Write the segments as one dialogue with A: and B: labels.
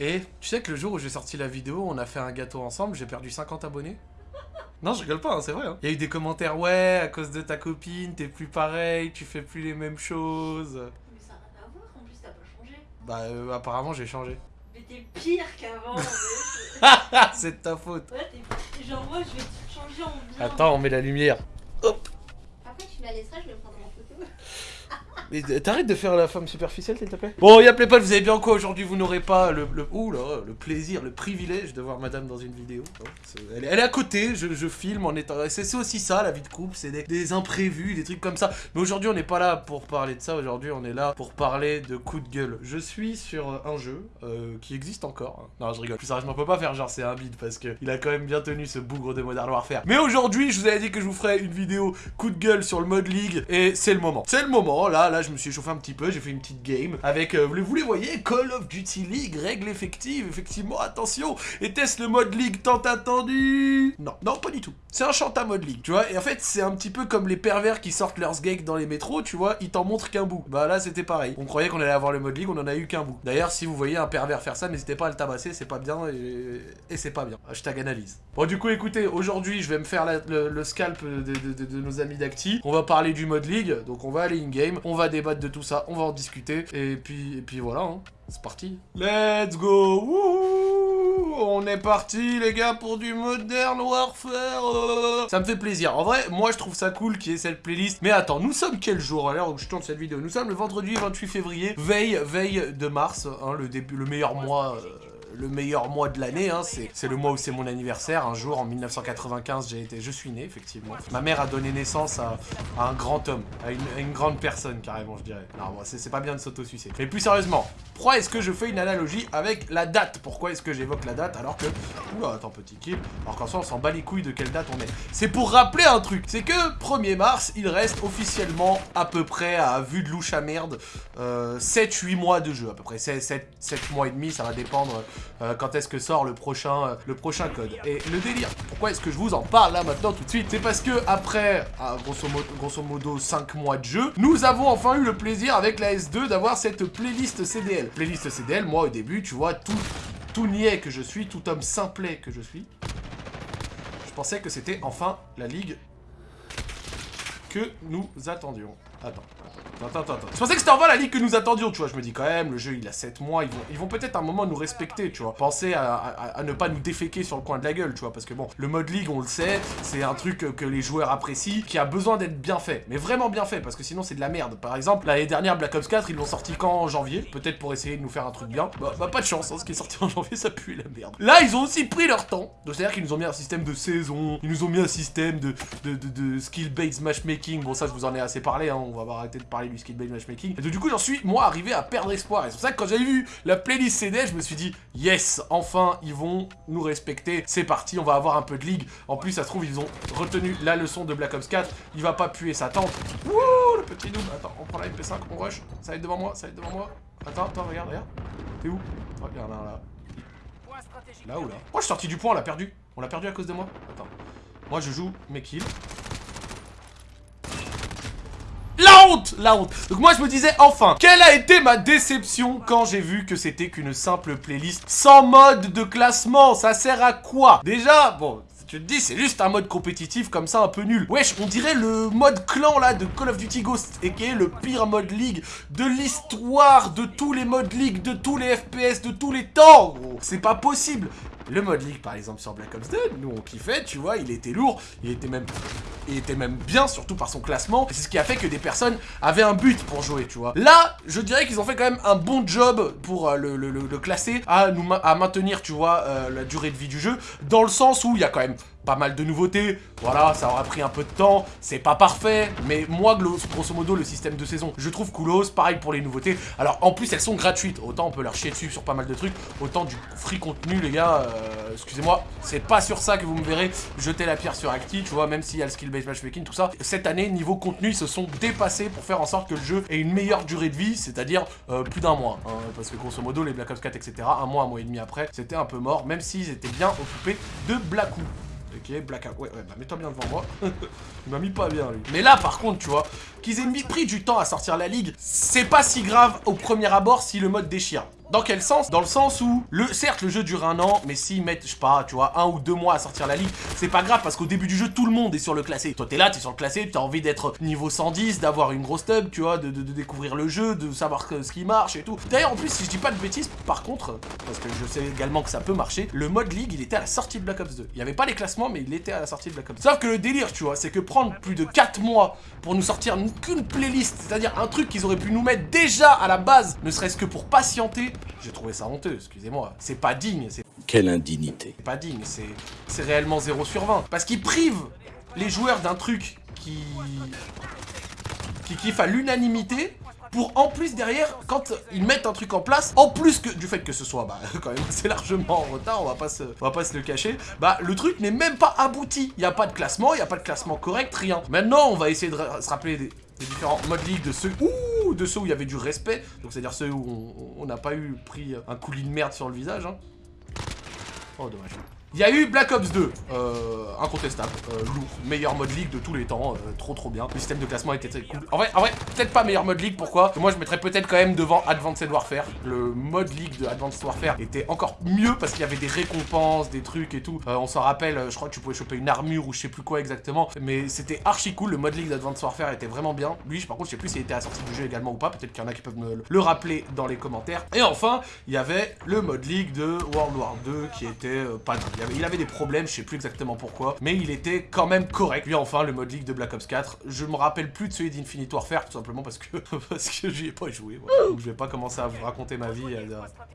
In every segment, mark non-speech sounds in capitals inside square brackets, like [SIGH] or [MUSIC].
A: Et tu sais que le jour où j'ai sorti la vidéo, on a fait un gâteau ensemble, j'ai perdu 50 abonnés non, je rigole pas, hein, c'est vrai. hein. Il y a eu des commentaires, ouais, à cause de ta copine, t'es plus pareil, tu fais plus les mêmes choses.
B: Mais ça n'a rien à voir, en plus t'as pas changé.
A: Bah, euh, apparemment, j'ai changé.
B: Mais t'es pire qu'avant. mais- [LAUGHS]
A: Ah, c'est de ta faute.
B: ouais, t'es genre moi je vais te changer en bien.
A: Attends, on met la lumière.
B: Après tu me la laisseras, je en photo.
A: Mais t'arrêtes de faire la femme superficielle, s'il te plaît Bon, y'a pas, vous avez bien quoi aujourd'hui Vous n'aurez pas le, le, ouh là, le plaisir, le privilège de voir madame dans une vidéo. hein. Elle, est- à côté, je, je filme en étant... C'est aussi ça, la vie de couple, c'est des, des imprévus, des trucs comme ça. Mais aujourd'hui, on n'est pas là pour parler de ça, aujourd'hui, on est là pour parler de coup de gueule. Je suis sur un jeu euh, qui existe encore. hein. Non, je rigole. Plus sérieusement, on peut pas faire genre c'est un bide parce que il a quand même bien tenu ce bougre de Modern Warfare. Mais aujourd'hui, je vous avais dit que je vous ferais une vidéo coup de gueule sur le mode League et c'est le moment. C'est le moment, là, là, je me suis chauffé un petit peu, j'ai fait une petite game avec, euh, vous les voyez, Call of Duty League, règles effectives, effectivement, attention, était-ce le mode League tant attendu? Non, non, pas du tout. C'est un chant à mode League, tu vois, et en fait, c'est un petit peu comme les pervers qui sortent leurs gags dans les métros, tu vois, ils t'en montrent qu'un bout. Bah là, c'était pareil. On croyait qu'on allait avoir le mode League, on en a eu qu'un bout. D'ailleurs, si vous voyez un pervers faire ça, n'hésitez pas à le tabasser, c'est pas bien et, c'est pas bien. Hashtag analyse. Bon, du coup, écoutez, aujourd'hui, je vais me faire le, scalp de- de nos amis d'Acti. On va parler du mode League, donc on va aller in-game, on va débattre de tout ça, on va en discuter, et puis, et puis voilà, hein. c'est parti. Let's go Wouhou On est parti, les gars, pour du Modern Warfare euh. Ça me fait plaisir. En vrai, moi, je trouve ça cool qu'il y ait cette playlist. Mais attends, nous sommes quel jour à l'heure où je tourne cette vidéo? Nous sommes le vendredi 28 février, veille, veille de mars, hein, le début, le meilleur mois... euh, le meilleur mois de l'année, hein, c'est le mois où c'est mon anniversaire. Un jour, en 1995, j'ai été, je suis né, effectivement. Ma mère a donné naissance à, un grand homme, à une, grande personne, carrément, je dirais. Non, c'est pas bien de s'auto-sucer. Mais plus sérieusement, pourquoi est-ce que je fais une analogie avec la date? Pourquoi est-ce que j'évoque la date alors que... Oula, attends, petit kill. Alors qu'en soi, on s'en bat les couilles de quelle date on est. C'est pour rappeler un truc, c'est que 1er mars, il reste officiellement à peu près, à vue de louche à merde, euh, 7-8 mois de jeu, à peu près 7, 7, 7 mois et demi, ça va dépendre euh, quand est-ce que sort le prochain, euh, le prochain code. Et le délire, pourquoi est-ce que je vous en parle là maintenant tout de suite C'est parce que après, ah, grosso, modo, grosso modo 5 mois de jeu, nous avons enfin eu le plaisir avec la S2 d'avoir cette playlist CDL. Playlist CDL, moi au début, tu vois, tout, tout niais que je suis, tout homme simplet que je suis, je pensais que c'était enfin la ligue que nous attendions. Attends. Attends, attends, attends. Je pensais que c'était enfin la ligue que nous attendions, tu vois. Je me dis quand même, le jeu il a 7 mois, ils vont, peut-être un moment nous respecter, tu vois. Penser à, ne pas nous déféquer sur le coin de la gueule, tu vois. Parce que bon, le mode ligue, on le sait, c'est un truc que, les joueurs apprécient, qui a besoin d'être bien fait. Mais vraiment bien fait, parce que sinon c'est de la merde. Par exemple, l'année dernière, Black Ops 4, ils l'ont sorti quand en janvier? Peut-être pour essayer de nous faire un truc bien. Bah, bah, pas de chance, hein, ce qui est sorti en janvier, ça pue la merde. Là, ils ont aussi pris leur temps. Donc c'est-à-dire qu'ils nous ont mis un système de saison, ils nous ont mis un système de, de, de skill-based matchmaking. Bon, ça, je vous en ai assez parlé, hein, on va arrêter de parler du skill-based matchmaking. Et donc, du coup, j'en suis, moi, arrivé à perdre espoir. Et c'est pour ça que quand j'ai vu la playlist CD, je me suis dit, yes, enfin, ils vont nous respecter. C'est parti, on va avoir un peu de ligue. En plus, ça se trouve, ils ont retenu la leçon de Black Ops 4. Il va pas puer sa tente. Wouh, le petit noob. Attends, on prend la MP5, on rush. Ça va être devant moi, ça va être devant moi. Attends, attends, regarde, regarde. T'es où? Oh, Regarde, là, là. Là ou là? Oh, je suis sorti du point, on l'a perdu. On l'a perdu à cause de moi. Attends. Moi, je joue mes kills. La La honte Donc moi je me disais enfin Quelle a été ma déception quand j'ai vu que c'était qu'une simple playlist sans mode de classement? Ça sert à quoi? Déjà, bon... Tu te dis, c'est juste un mode compétitif comme ça un peu nul. Wesh, on dirait le mode clan là de Call of Duty Ghost, et qui est le pire mode league de l'histoire de tous les modes league, de tous les FPS, de tous les temps. C'est pas possible. Le mode league par exemple sur Black Ops 2, nous on kiffait, tu vois, il était lourd, il était même il était même bien, surtout par son classement. C'est ce qui a fait que des personnes avaient un but pour jouer, tu vois. Là, je dirais qu'ils ont fait quand même un bon job pour euh, le, classer, à, nous, à maintenir, tu vois, euh, la durée de vie du jeu, dans le sens où il y a quand même pas mal de nouveautés. Voilà, ça aura pris un peu de temps, c'est pas parfait, mais moi, grosso modo, le système de saison, je trouve coolos, pareil pour les nouveautés. Alors, en plus, elles sont gratuites, autant on peut leur chier dessus sur pas mal de trucs, autant du free contenu, les gars, euh, excusez-moi, c'est pas sur ça que vous me verrez jeter la pierre sur Acti, tu vois, même s'il y a le skill-based matchmaking, tout ça. Cette année, niveau contenu, ils se sont dépassés pour faire en sorte que le jeu ait une meilleure durée de vie, c'est-à-dire euh, plus d'un mois. hein, parce que grosso modo, les Black Ops 4, etc., un mois, un mois et demi après, c'était un peu mort, même s'ils étaient bien occupés de Black Ops. Ok, Blackout. Ouais, ouais, bah mets-toi bien devant moi. [LAUGHS] Il m'a mis pas bien, lui. Mais là, par contre, tu vois, qu'ils aient mis pris du temps à sortir la ligue, c'est pas si grave au premier abord si le mode déchire. Dans quel sens? Dans le sens où, le, certes, le jeu dure un an, mais s'ils mettent, je sais pas, tu vois, un ou deux mois à sortir la ligue, c'est pas grave parce qu'au début du jeu, tout le monde est sur le classé. Toi, t'es là, t'es sur le classé, t'as envie d'être niveau 110, d'avoir une grosse tub, tu vois, de, découvrir le jeu, de savoir ce qui marche et tout. D'ailleurs, en plus, si je dis pas de bêtises, par contre, parce que je sais également que ça peut marcher, le mode ligue, il était à la sortie de Black Ops 2. Il y avait pas les classements, mais il était à la sortie de Black Ops. Sauf que le délire, tu vois, c'est que prendre plus de 4 mois pour nous sortir qu'une playlist, c'est-à-dire un truc qu'ils auraient pu nous mettre déjà à la base, ne serait-ce que pour patienter, j'ai trouvé ça honteux, excusez-moi. C'est pas digne, c'est...
C: Quelle indignité.
A: C'est pas digne, c'est réellement 0 sur 20. Parce qu'ils privent les joueurs d'un truc qui... qui kiffe à l'unanimité pour en plus derrière, quand ils mettent un truc en place, en plus que du fait que ce soit bah, [LAUGHS] quand même assez largement en retard, on va pas se, on va pas se le cacher, bah le truc n'est même pas abouti. Il n'y a pas de classement, il n'y a pas de classement correct, rien. Maintenant, on va essayer de se rappeler des, différents modes ligue de ceux, ouh, de ceux où il y avait du respect, donc c'est-à-dire ceux où on n'a pas eu pris un coulis de merde sur le visage. Hein. Oh, dommage. Il y a eu Black Ops 2, euh, incontestable, euh, lourd, meilleur mode league de tous les temps, euh, trop trop bien. Le système de classement était très cool. En vrai, en vrai peut-être pas meilleur mode league, pourquoi? Moi je mettrais peut-être quand même devant Advanced Warfare. Le mode league de Advanced Warfare était encore mieux parce qu'il y avait des récompenses, des trucs et tout. on s'en rappelle, je crois que tu pouvais choper une armure ou je sais plus quoi exactement, mais c'était archi cool. Le mode league d'Advanced Warfare était vraiment bien. Lui, par contre, je sais plus s'il était sortie du jeu également ou pas. Peut-être qu'il y en a qui peuvent me le rappeler dans les commentaires. Et enfin, il y avait le mode league de World War 2 qui était pas... Il, avait, des problèmes je sais plus exactement pourquoi, mais il était quand même correct. Puis enfin, le mode league de Black Ops 4, je me rappelle plus de celui d'Infinite Warfare, tout simplement parce que, [LAUGHS] parce que j'y ai pas joué. Donc je vais pas commencer à vous raconter ma vie,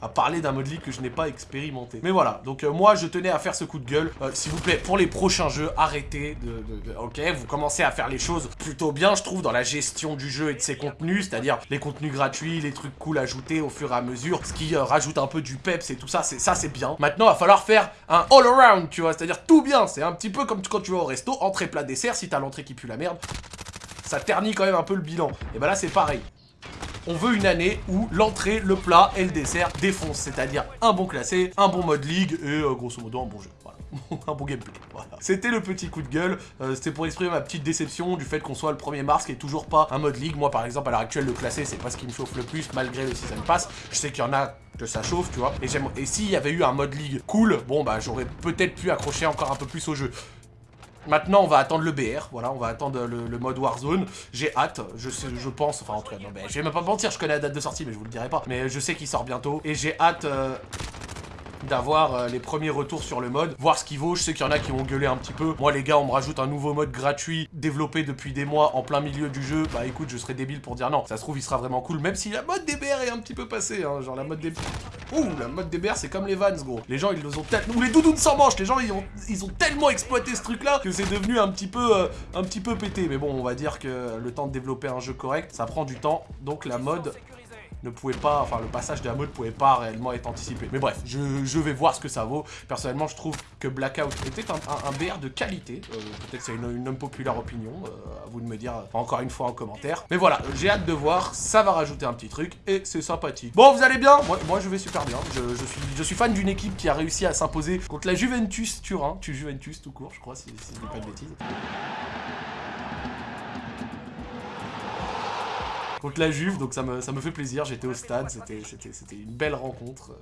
A: à, parler d'un mode league que je n'ai pas expérimenté. Mais voilà, donc euh, moi je tenais à faire ce coup de gueule. Euh, s'il vous plaît, pour les prochains jeux, arrêtez de, Ok, vous commencez à faire les choses plutôt bien, je trouve, dans la gestion du jeu et de ses contenus, c'est-à-dire les contenus gratuits, les trucs cool ajoutés au fur et à mesure, ce qui euh, rajoute un peu du peps et tout ça, ça c'est bien. Maintenant, il va falloir faire un all-around, tu vois c'est-à-dire tout bien. C'est un petit peu comme quand tu vas au resto, entrée, plat, dessert, si t'as l'entrée qui pue la merde, ça ternit quand même un peu le bilan. Et bah là, c'est pareil. On veut une année où l'entrée, le plat et le dessert défoncent, c'est-à-dire un bon classé, un bon mode ligue et euh, grosso modo un bon jeu. Voilà. [LAUGHS] un bon gameplay. C'était le petit coup de gueule. Euh, c'était pour exprimer ma petite déception du fait qu'on soit le 1er mars, qui est toujours pas un mode ligue. Moi, par exemple, à l'heure actuelle, le classé, c'est pas ce qui me chauffe le plus, malgré le season pass. Je sais qu'il y en a que ça chauffe, tu vois. Et, et s'il y avait eu un mode ligue cool, bon, bah, j'aurais peut-être pu accrocher encore un peu plus au jeu. Maintenant, on va attendre le BR, voilà, on va attendre le, mode Warzone. J'ai hâte, je pense, enfin en tout cas, non, je vais même pas mentir, je connais la date de sortie, mais je vous le dirai pas. Mais je sais qu'il sort bientôt, et j'ai hâte euh, d'avoir euh, les premiers retours sur le mode, voir ce qu'il vaut. Je sais qu'il y en a qui vont gueuler un petit peu. Moi, les gars, on me rajoute un nouveau mode gratuit, développé depuis des mois, en plein milieu du jeu. Bah écoute, je serais débile pour dire non. Ça se trouve, il sera vraiment cool, même si la mode DBR est un petit peu passée. Hein. Genre la mode DBR... Ouh, la mode DBR, c'est comme les Vans, gros. Les gens, ils nous ont tellement... Ou les doudounes sans les gens, ils ont, ils ont tellement exploité ce truc-là que c'est devenu un petit peu euh, un petit peu pété. Mais bon, on va dire que le temps de développer un jeu correct, ça prend du temps. Donc la mode ne pouvait pas, enfin le passage mode pouvait pas réellement être anticipé. Mais bref, je, vais voir ce que ça vaut. Personnellement, je trouve que Blackout était un, BR de qualité. Euh, peut-être c'est une, une populaire opinion, euh, à vous de me dire encore une fois en commentaire. Mais voilà, j'ai hâte de voir, ça va rajouter un petit truc et c'est sympathique. Bon, vous allez bien? Moi, je vais super bien. Je, suis, je suis fan d'une équipe qui a réussi à s'imposer contre la Juventus Turin. Tu Juventus tout court, je crois, si, si je dis pas de bêtises. Contre la Juve, donc ça me, ça me fait plaisir. J'étais au stade, c'était une belle rencontre.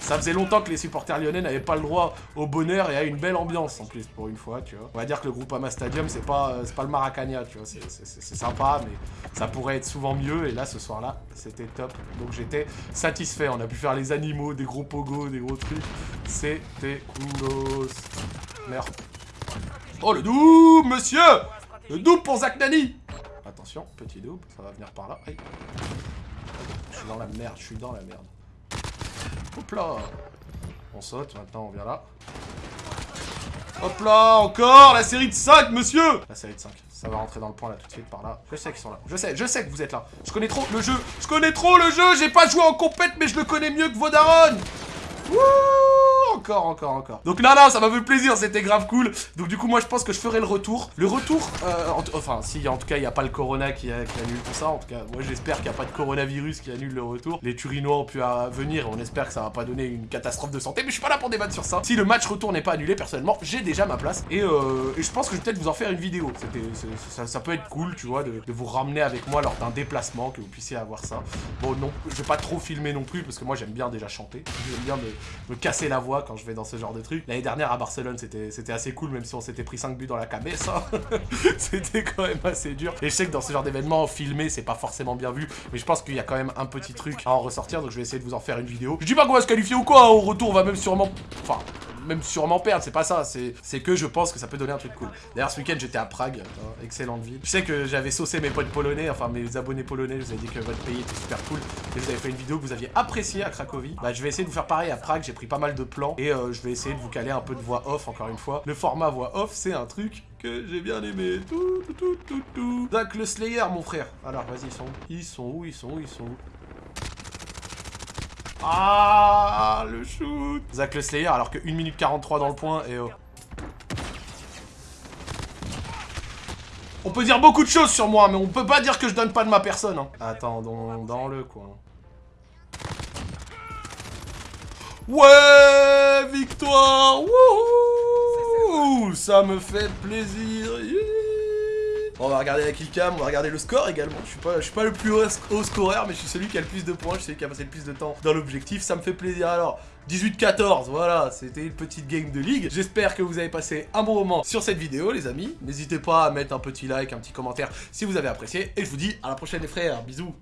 A: Ça faisait longtemps que les supporters lyonnais n'avaient pas le droit au bonheur et à une belle ambiance en plus pour une fois, tu vois. On va dire que le groupe Ama Stadium, c'est pas, pas le Maracania, tu vois. C'est sympa, mais ça pourrait être souvent mieux. Et là, ce soir-là, c'était top. Donc j'étais satisfait. On a pu faire les animaux, des gros pogos, des gros trucs. C'était coolos. Merde. Oh, le double, monsieur Le double pour Zach Nani Attention, petit double, ça va venir par là. Je suis dans la merde, je suis dans la merde. Hop là On saute, maintenant on vient là. Hop là, encore La série de 5, monsieur La série de 5, ça va rentrer dans le point là tout de suite par là. Je sais qu'ils sont là, je sais, je sais que vous êtes là. Je connais trop le jeu, je connais trop le jeu J'ai pas joué en compète, mais je le connais mieux que vos darons Wouh encore, encore, encore. Donc non, non, ça m'a fait plaisir, c'était grave cool. Donc du coup, moi, je pense que je ferai le retour. Le retour, euh, enfin, si, en tout cas, il n'y a pas le corona qui, annule tout ça. En tout cas, moi, j'espère qu'il n'y a pas de coronavirus qui annule le retour. Les Turinois ont pu euh, venir, on espère que ça va pas donner une catastrophe de santé. Mais je suis pas là pour débattre sur ça. Si le match retour n'est pas annulé, personnellement, j'ai déjà ma place. Et, euh, je pense que je vais peut-être vous en faire une vidéo. Ça, peut être cool, tu vois, de, vous ramener avec moi lors d'un déplacement, que vous puissiez avoir ça. Bon, non, je vais pas trop filmer non plus, parce que moi, j'aime bien déjà chanter. J'aime bien me, casser la voix quand je vais dans ce genre de truc. L'année dernière, à Barcelone, c'était assez cool, même si on s'était pris 5 buts dans la cabessa. [LAUGHS] c'était quand même assez dur. Et je sais que dans ce genre d'événement, filmer, c'est pas forcément bien vu. Mais je pense qu'il y a quand même un petit truc à en ressortir, donc je vais essayer de vous en faire une vidéo. Je dis pas qu'on va se qualifier ou quoi, hein. au retour, on va même sûrement... Enfin, même sûrement perdre, c'est pas ça, c'est que je pense que ça peut donner un truc cool. D'ailleurs, ce week-end, j'étais à Prague, hein, excellente ville. Je sais que j'avais saucé mes potes polonais, enfin mes abonnés polonais, je vous ai dit que votre pays était super cool, et vous avez fait une vidéo que vous aviez appréciée à Cracovie. Bah, je vais essayer de vous faire pareil à Prague, j'ai pris pas mal de plans, et euh, je vais essayer de vous caler un peu de voix off, encore une fois. Le format voix off, c'est un truc que j'ai bien aimé. Tout, tout, tout, tout, Donc, le Slayer, mon frère. Alors, vas-y, ils sont où? Ils sont où? Ils sont où? Ils sont où? Ah, le shoot Zach le Slayer, alors que 1 minute 43 dans le point, et oh. On peut dire beaucoup de choses sur moi, mais on peut pas dire que je donne pas de ma personne. Hein. Attendons dans le coin. Ouais Victoire Wouhou Ça me fait plaisir on va regarder la killcam, on va regarder le score également. Je suis pas, suis pas le plus haut, scoreur, mais je suis celui qui a le plus de points, je suis celui a passé le plus de temps dans l'objectif. Ça me fait plaisir. Alors, 18-14, voilà, c'était une petite game de ligue. J'espère que vous avez passé un bon moment sur cette vidéo, les amis. N'hésitez pas à mettre un petit like, un petit commentaire si vous avez apprécié. Et je vous dis à la prochaine, les frères. Bisous